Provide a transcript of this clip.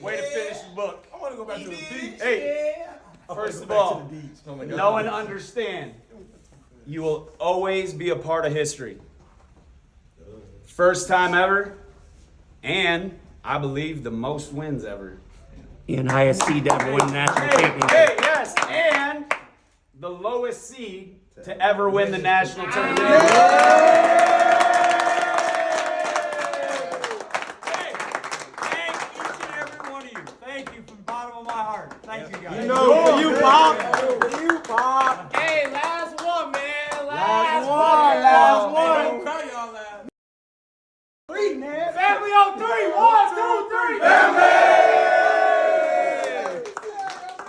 Way to finish the book. I want to go back to the beach. Hey, first of all, oh know and understand you will always be a part of history. First time ever, and I believe the most wins ever. In ISC that won national championship. Hey, yes, and the lowest seed to ever win the national tournament. Bottom of my. Thank you guys. No, for you, Pop. For you, Pop. Hey, last one, man. Last one, last Hey, one. don't cry, y'all laugh. Three, man. Family on three, one.